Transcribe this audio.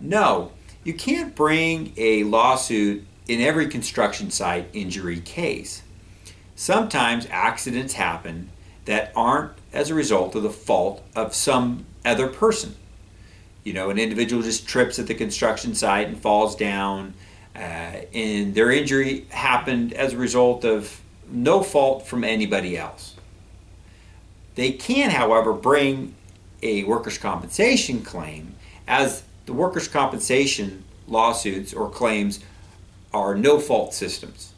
No, you can't bring a lawsuit in every construction site injury case. Sometimes accidents happen that aren't as a result of the fault of some other person. You know, an individual just trips at the construction site and falls down, uh, and their injury happened as a result of no fault from anybody else. They can, however, bring a workers' compensation claim as the workers' compensation lawsuits or claims are no fault systems.